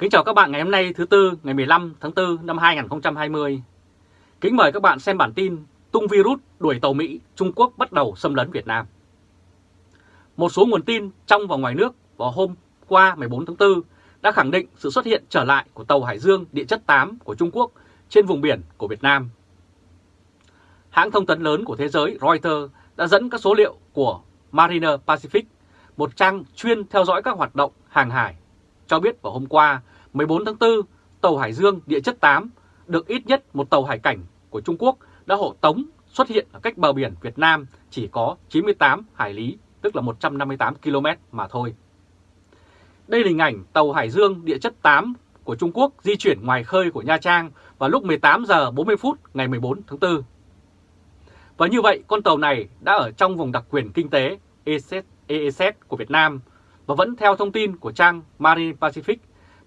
Kính chào các bạn ngày hôm nay thứ Tư ngày 15 tháng 4 năm 2020. Kính mời các bạn xem bản tin tung virus đuổi tàu Mỹ, Trung Quốc bắt đầu xâm lấn Việt Nam. Một số nguồn tin trong và ngoài nước vào hôm qua 14 tháng 4 đã khẳng định sự xuất hiện trở lại của tàu Hải Dương địa chất 8 của Trung Quốc trên vùng biển của Việt Nam. Hãng thông tấn lớn của thế giới Reuters đã dẫn các số liệu của Mariner Pacific, một trang chuyên theo dõi các hoạt động hàng hải, cho biết vào hôm qua 14 tháng 4, tàu Hải Dương địa chất 8 được ít nhất một tàu hải cảnh của Trung Quốc đã hộ tống xuất hiện ở cách bờ biển Việt Nam chỉ có 98 hải lý, tức là 158 km mà thôi. Đây là hình ảnh tàu Hải Dương địa chất 8 của Trung Quốc di chuyển ngoài khơi của Nha Trang vào lúc 18 giờ 40 phút ngày 14 tháng 4. Và như vậy, con tàu này đã ở trong vùng đặc quyền kinh tế EEZ, EEZ của Việt Nam và vẫn theo thông tin của trang Marine Pacific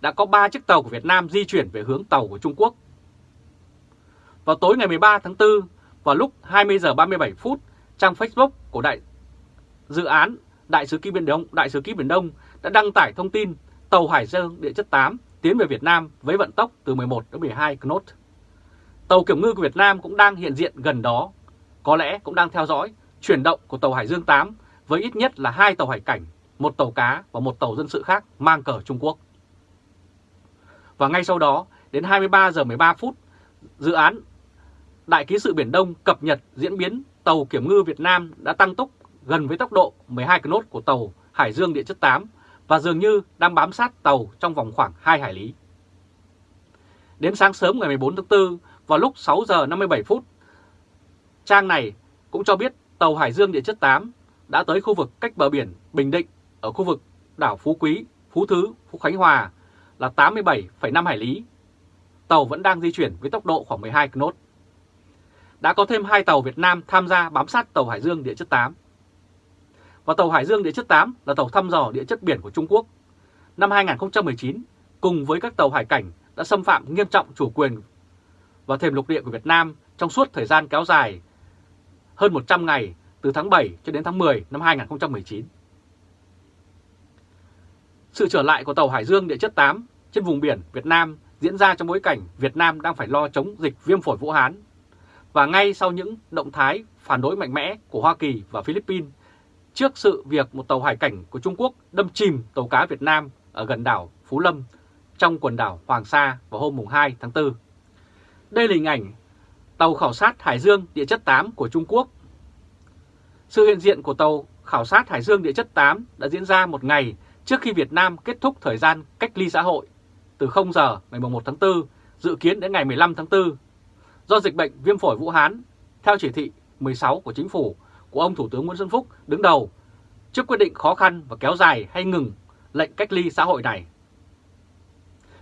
đã có 3 chiếc tàu của Việt Nam di chuyển về hướng tàu của Trung Quốc. Vào tối ngày 13 tháng 4, vào lúc 20 giờ 37 phút, trang Facebook của đại dự án Đại sứ ký Biển Đông, Đại sứ ký Biển Đông đã đăng tải thông tin tàu Hải Dương địa chất 8 tiến về Việt Nam với vận tốc từ 11 đến 12 knot. Tàu kiểm ngư của Việt Nam cũng đang hiện diện gần đó, có lẽ cũng đang theo dõi chuyển động của tàu Hải Dương 8 với ít nhất là hai tàu hải cảnh, một tàu cá và một tàu dân sự khác mang cờ Trung Quốc. Và ngay sau đó, đến 23 giờ 13 phút, dự án Đại ký sự Biển Đông cập nhật diễn biến tàu kiểm ngư Việt Nam đã tăng tốc gần với tốc độ 12 knot của tàu Hải Dương địa chất 8 và dường như đang bám sát tàu trong vòng khoảng 2 hải lý. Đến sáng sớm ngày 14 tháng 4, vào lúc 6 giờ 57 phút, trang này cũng cho biết tàu Hải Dương địa chất 8 đã tới khu vực cách bờ biển Bình Định ở khu vực đảo Phú Quý, Phú Thứ, Phú Khánh Hòa là 87,5 hải lý. Tàu vẫn đang di chuyển với tốc độ khoảng 12 knot. Đã có thêm hai tàu Việt Nam tham gia bám sát tàu Hải Dương địa chất 8. Và tàu Hải Dương địa chất 8 là tàu thăm dò địa chất biển của Trung Quốc. Năm 2019, cùng với các tàu hải cảnh đã xâm phạm nghiêm trọng chủ quyền và thềm lục địa của Việt Nam trong suốt thời gian kéo dài hơn 100 ngày từ tháng 7 cho đến tháng 10 năm 2019. Sự trở lại của tàu Hải Dương địa chất 8 trên vùng biển Việt Nam diễn ra trong bối cảnh Việt Nam đang phải lo chống dịch viêm phổi Vũ Hán. Và ngay sau những động thái phản đối mạnh mẽ của Hoa Kỳ và Philippines trước sự việc một tàu hải cảnh của Trung Quốc đâm chìm tàu cá Việt Nam ở gần đảo Phú Lâm trong quần đảo Hoàng Sa vào hôm 2 tháng 4. Đây là hình ảnh tàu khảo sát Hải Dương địa chất 8 của Trung Quốc. Sự hiện diện của tàu khảo sát Hải Dương địa chất 8 đã diễn ra một ngày trước khi Việt Nam kết thúc thời gian cách ly xã hội từ 0 giờ ngày 1 tháng 4 dự kiến đến ngày 15 tháng 4 do dịch bệnh viêm phổi Vũ Hán theo chỉ thị 16 của chính phủ của ông Thủ tướng Nguyễn Xuân Phúc đứng đầu trước quyết định khó khăn và kéo dài hay ngừng lệnh cách ly xã hội này.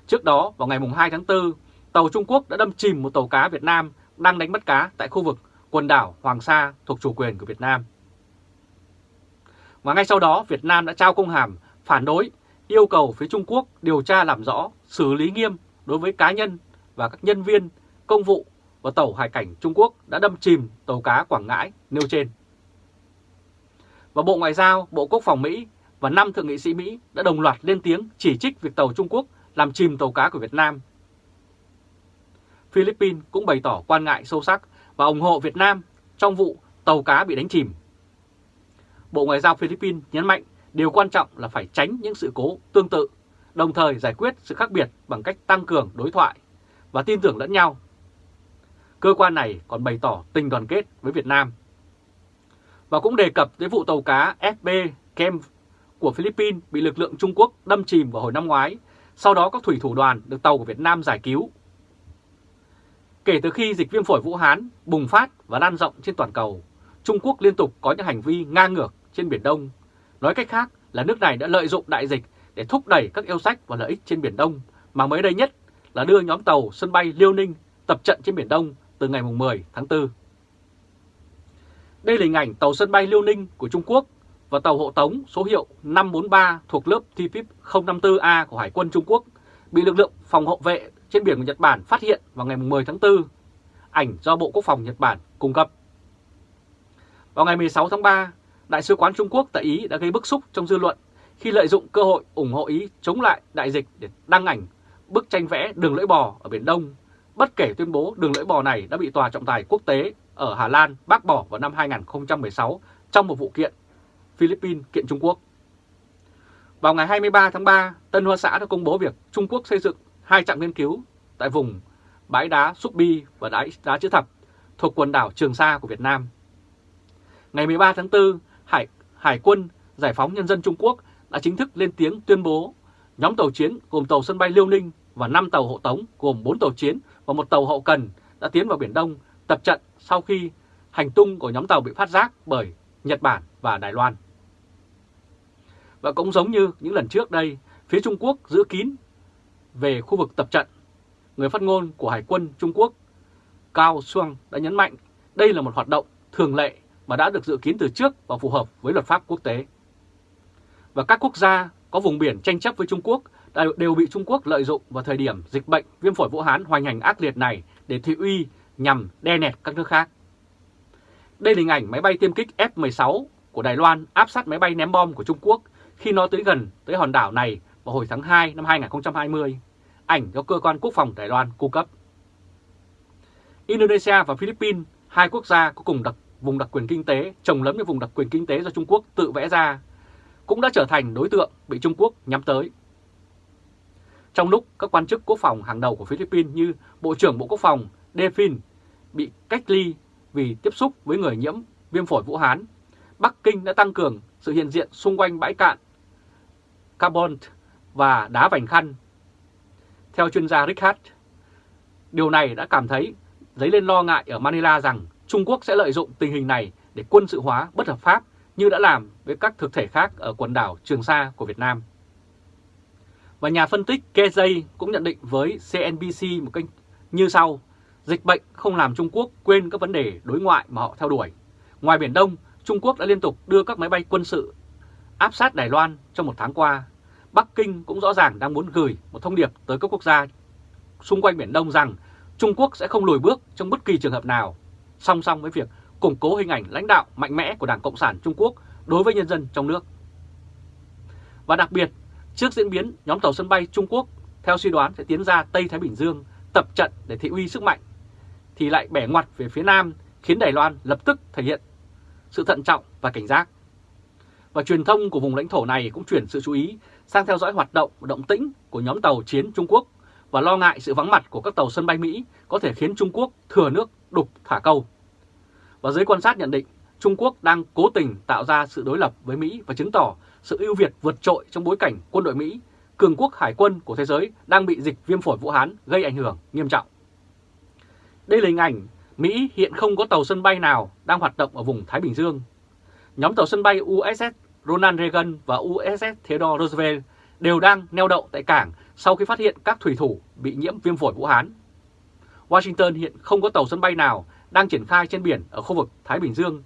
Trước đó, vào ngày 2 tháng 4, tàu Trung Quốc đã đâm chìm một tàu cá Việt Nam đang đánh bắt cá tại khu vực quần đảo Hoàng Sa thuộc chủ quyền của Việt Nam. Và ngay sau đó, Việt Nam đã trao công hàm phản đối, yêu cầu phía Trung Quốc điều tra làm rõ, xử lý nghiêm đối với cá nhân và các nhân viên, công vụ và tàu hải cảnh Trung Quốc đã đâm chìm tàu cá Quảng Ngãi nêu trên. Và Bộ Ngoại giao, Bộ Quốc phòng Mỹ và năm thượng nghị sĩ Mỹ đã đồng loạt lên tiếng chỉ trích việc tàu Trung Quốc làm chìm tàu cá của Việt Nam. Philippines cũng bày tỏ quan ngại sâu sắc và ủng hộ Việt Nam trong vụ tàu cá bị đánh chìm. Bộ Ngoại giao Philippines nhấn mạnh điều quan trọng là phải tránh những sự cố tương tự, đồng thời giải quyết sự khác biệt bằng cách tăng cường đối thoại và tin tưởng lẫn nhau. Cơ quan này còn bày tỏ tình đoàn kết với Việt Nam. Và cũng đề cập tới vụ tàu cá FB Kem của Philippines bị lực lượng Trung Quốc đâm chìm vào hồi năm ngoái, sau đó các thủy thủ đoàn được tàu của Việt Nam giải cứu. Kể từ khi dịch viêm phổi Vũ Hán bùng phát và lan rộng trên toàn cầu, Trung Quốc liên tục có những hành vi ngang ngược trên Biển Đông. Nói cách khác là nước này đã lợi dụng đại dịch để thúc đẩy các yêu sách và lợi ích trên Biển Đông, mà mới đây nhất là đưa nhóm tàu sân bay Liêu Ninh tập trận trên Biển Đông từ ngày 10 tháng 4. Đây là hình ảnh tàu sân bay Liêu Ninh của Trung Quốc và tàu hộ tống số hiệu 543 thuộc lớp TPIP 054A của Hải quân Trung Quốc bị lực lượng phòng hộ vệ trên biển của Nhật Bản phát hiện vào ngày 10 tháng 4, ảnh do Bộ Quốc phòng Nhật Bản cung cấp. Vào ngày 16 tháng 3, Đại sứ quán Trung Quốc tại Ý đã gây bức xúc trong dư luận khi lợi dụng cơ hội ủng hộ Ý chống lại đại dịch để đăng ảnh bức tranh vẽ đường lưỡi bò ở Biển Đông, bất kể tuyên bố đường lưỡi bò này đã bị Tòa trọng tài quốc tế ở Hà Lan bác bỏ vào năm 2016 trong một vụ kiện Philippines kiện Trung Quốc. Vào ngày 23 tháng 3, Tân Hoa Xã đã công bố việc Trung Quốc xây dựng hai trạm nghiên cứu tại vùng bãi đá Súp Bi và đá, đá Chữ Thập thuộc quần đảo Trường Sa của Việt Nam. Ngày 13 tháng 4, Hải, Hải quân Giải phóng Nhân dân Trung Quốc đã chính thức lên tiếng tuyên bố nhóm tàu chiến gồm tàu sân bay Liêu Ninh và 5 tàu hộ tống gồm 4 tàu chiến và một tàu hậu cần đã tiến vào Biển Đông tập trận sau khi hành tung của nhóm tàu bị phát giác bởi Nhật Bản và Đài Loan. Và cũng giống như những lần trước đây, phía Trung Quốc giữ kín về khu vực tập trận. Người phát ngôn của Hải quân Trung Quốc Cao Xuân đã nhấn mạnh đây là một hoạt động thường lệ mà đã được dự kiến từ trước và phù hợp với luật pháp quốc tế. Và các quốc gia có vùng biển tranh chấp với Trung Quốc đều bị Trung Quốc lợi dụng vào thời điểm dịch bệnh viêm phổi Vũ Hán hoành hành ác liệt này để thị uy nhằm đe nẹt các nước khác. Đây là hình ảnh máy bay tiêm kích F-16 của Đài Loan áp sát máy bay ném bom của Trung Quốc khi nó tới gần tới hòn đảo này vào hồi tháng 2 năm 2020, ảnh do cơ quan quốc phòng Đài Loan cung cấp. Indonesia và Philippines, hai quốc gia có cùng đặc vùng đặc quyền kinh tế trồng lấn với vùng đặc quyền kinh tế do Trung Quốc tự vẽ ra, cũng đã trở thành đối tượng bị Trung Quốc nhắm tới. Trong lúc các quan chức quốc phòng hàng đầu của Philippines như Bộ trưởng Bộ Quốc phòng Defin bị cách ly vì tiếp xúc với người nhiễm viêm phổi Vũ Hán, Bắc Kinh đã tăng cường sự hiện diện xung quanh bãi cạn carbon và đá vành khăn. Theo chuyên gia Richard, điều này đã cảm thấy dấy lên lo ngại ở Manila rằng Trung Quốc sẽ lợi dụng tình hình này để quân sự hóa bất hợp pháp như đã làm với các thực thể khác ở quần đảo Trường Sa của Việt Nam. Và nhà phân tích Kezay cũng nhận định với CNBC một cách như sau. Dịch bệnh không làm Trung Quốc quên các vấn đề đối ngoại mà họ theo đuổi. Ngoài Biển Đông, Trung Quốc đã liên tục đưa các máy bay quân sự áp sát Đài Loan trong một tháng qua. Bắc Kinh cũng rõ ràng đang muốn gửi một thông điệp tới các quốc gia xung quanh Biển Đông rằng Trung Quốc sẽ không lùi bước trong bất kỳ trường hợp nào, song song với việc củng cố hình ảnh lãnh đạo mạnh mẽ của Đảng Cộng sản Trung Quốc đối với nhân dân trong nước. Và đặc biệt, trước diễn biến nhóm tàu sân bay Trung Quốc theo suy đoán sẽ tiến ra Tây Thái Bình Dương tập trận để thị uy sức mạnh, thì lại bẻ ngoặt về phía Nam khiến Đài Loan lập tức thể hiện sự thận trọng và cảnh giác. Và truyền thông của vùng lãnh thổ này cũng chuyển sự chú ý sang theo dõi hoạt động động tĩnh của nhóm tàu chiến Trung Quốc và lo ngại sự vắng mặt của các tàu sân bay Mỹ có thể khiến Trung Quốc thừa nước đục thả câu. Và giới quan sát nhận định Trung Quốc đang cố tình tạo ra sự đối lập với Mỹ và chứng tỏ sự ưu việt vượt trội trong bối cảnh quân đội Mỹ, cường quốc hải quân của thế giới đang bị dịch viêm phổi Vũ Hán gây ảnh hưởng nghiêm trọng. Đây là hình ảnh Mỹ hiện không có tàu sân bay nào đang hoạt động ở vùng Thái Bình Dương. Nhóm tàu sân bay USS Ronald Reagan và USS Theodore Roosevelt đều đang neo đậu tại cảng sau khi phát hiện các thủy thủ bị nhiễm viêm phổi Vũ Hán. Washington hiện không có tàu sân bay nào đang triển khai trên biển ở khu vực Thái Bình Dương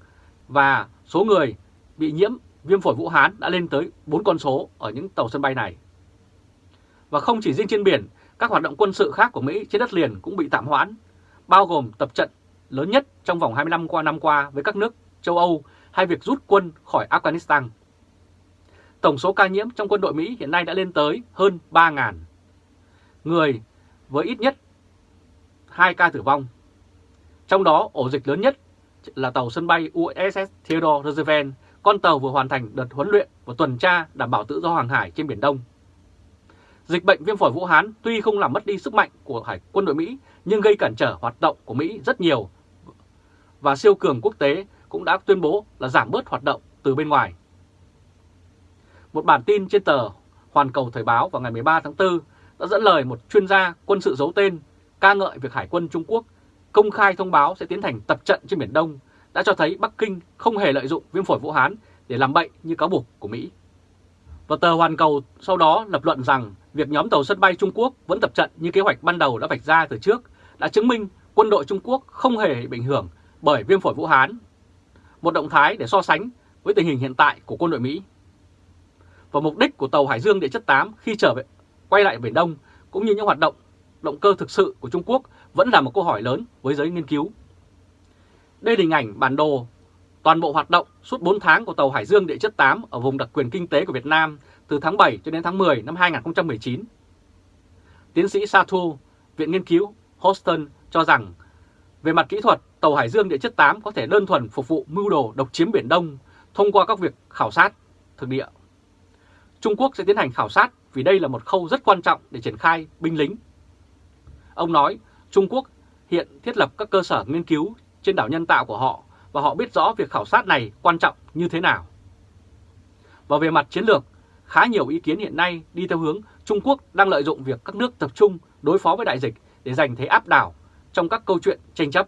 và số người bị nhiễm viêm phổi Vũ Hán đã lên tới 4 con số ở những tàu sân bay này. Và không chỉ riêng trên biển, các hoạt động quân sự khác của Mỹ trên đất liền cũng bị tạm hoãn, bao gồm tập trận lớn nhất trong vòng 25 qua năm qua với các nước châu Âu hay việc rút quân khỏi Afghanistan. Tổng số ca nhiễm trong quân đội Mỹ hiện nay đã lên tới hơn 3.000 người với ít nhất 2 ca tử vong. Trong đó ổ dịch lớn nhất là tàu sân bay USS Theodore Roosevelt, con tàu vừa hoàn thành đợt huấn luyện và tuần tra đảm bảo tự do hàng hải trên Biển Đông. Dịch bệnh viêm phổi Vũ Hán tuy không làm mất đi sức mạnh của hải quân đội Mỹ nhưng gây cản trở hoạt động của Mỹ rất nhiều và siêu cường quốc tế cũng đã tuyên bố là giảm bớt hoạt động từ bên ngoài. Một bản tin trên tờ Hoàn Cầu Thời báo vào ngày 13 tháng 4 đã dẫn lời một chuyên gia quân sự giấu tên ca ngợi việc Hải quân Trung Quốc công khai thông báo sẽ tiến hành tập trận trên Biển Đông đã cho thấy Bắc Kinh không hề lợi dụng viêm phổi Vũ Hán để làm bậy như cáo buộc của Mỹ. Và tờ Hoàn Cầu sau đó lập luận rằng việc nhóm tàu sân bay Trung Quốc vẫn tập trận như kế hoạch ban đầu đã vạch ra từ trước đã chứng minh quân đội Trung Quốc không hề bị ảnh hưởng bởi viêm phổi Vũ Hán, một động thái để so sánh với tình hình hiện tại của quân đội Mỹ. Và mục đích của tàu Hải Dương địa chất 8 khi trở về quay lại Biển Đông cũng như những hoạt động động cơ thực sự của Trung Quốc vẫn là một câu hỏi lớn với giới nghiên cứu. Đây là hình ảnh bản đồ toàn bộ hoạt động suốt 4 tháng của tàu Hải Dương địa chất 8 ở vùng đặc quyền kinh tế của Việt Nam từ tháng 7 cho đến tháng 10 năm 2019. Tiến sĩ Satu, Viện Nghiên cứu Houston cho rằng về mặt kỹ thuật, tàu Hải Dương địa chất 8 có thể đơn thuần phục vụ mưu đồ độc chiếm Biển Đông thông qua các việc khảo sát thực địa. Trung Quốc sẽ tiến hành khảo sát vì đây là một khâu rất quan trọng để triển khai binh lính. Ông nói Trung Quốc hiện thiết lập các cơ sở nghiên cứu trên đảo nhân tạo của họ và họ biết rõ việc khảo sát này quan trọng như thế nào. Và về mặt chiến lược, khá nhiều ý kiến hiện nay đi theo hướng Trung Quốc đang lợi dụng việc các nước tập trung đối phó với đại dịch để giành thế áp đảo trong các câu chuyện tranh chấp.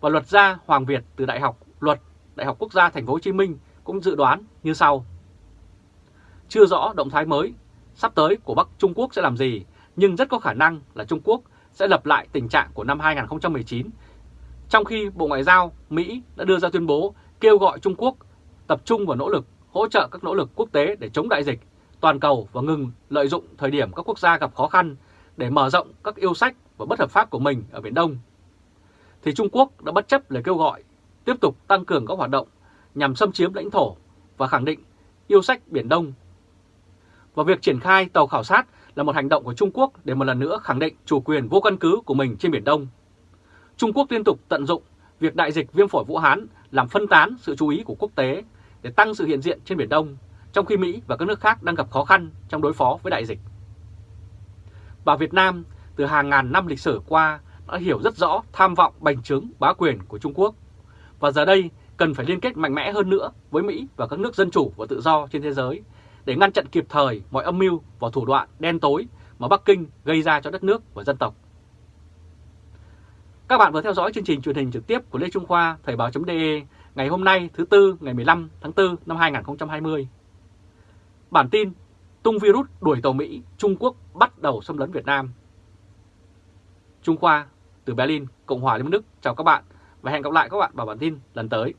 Và luật gia Hoàng Việt từ Đại học Luật Đại học Quốc gia Thành phố Hồ Chí Minh cũng dự đoán như sau. Chưa rõ động thái mới sắp tới của Bắc Trung Quốc sẽ làm gì, nhưng rất có khả năng là Trung Quốc sẽ lập lại tình trạng của năm 2019, trong khi Bộ Ngoại giao Mỹ đã đưa ra tuyên bố kêu gọi Trung Quốc tập trung vào nỗ lực hỗ trợ các nỗ lực quốc tế để chống đại dịch toàn cầu và ngừng lợi dụng thời điểm các quốc gia gặp khó khăn để mở rộng các yêu sách và bất hợp pháp của mình ở Biển Đông, thì Trung Quốc đã bất chấp lời kêu gọi tiếp tục tăng cường các hoạt động nhằm xâm chiếm lãnh thổ và khẳng định yêu sách Biển Đông. Và việc triển khai tàu khảo sát là một hành động của Trung Quốc để một lần nữa khẳng định chủ quyền vô căn cứ của mình trên Biển Đông. Trung Quốc liên tục tận dụng việc đại dịch viêm phổi Vũ Hán làm phân tán sự chú ý của quốc tế để tăng sự hiện diện trên Biển Đông, trong khi Mỹ và các nước khác đang gặp khó khăn trong đối phó với đại dịch. Và Việt Nam từ hàng ngàn năm lịch sử qua đã hiểu rất rõ tham vọng bành trướng bá quyền của Trung Quốc. Và giờ đây cần phải liên kết mạnh mẽ hơn nữa với Mỹ và các nước dân chủ và tự do trên thế giới để ngăn chặn kịp thời mọi âm mưu và thủ đoạn đen tối mà Bắc Kinh gây ra cho đất nước và dân tộc. Các bạn vừa theo dõi chương trình truyền hình trực tiếp của Lê Trung Khoa Thời báo.de ngày hôm nay thứ Tư ngày 15 tháng 4 năm 2020. Bản tin tung virus đuổi tàu Mỹ, Trung Quốc bắt đầu xâm lấn Việt Nam. Trung Khoa từ Berlin, Cộng hòa Liên bang Đức chào các bạn và hẹn gặp lại các bạn vào bản tin lần tới.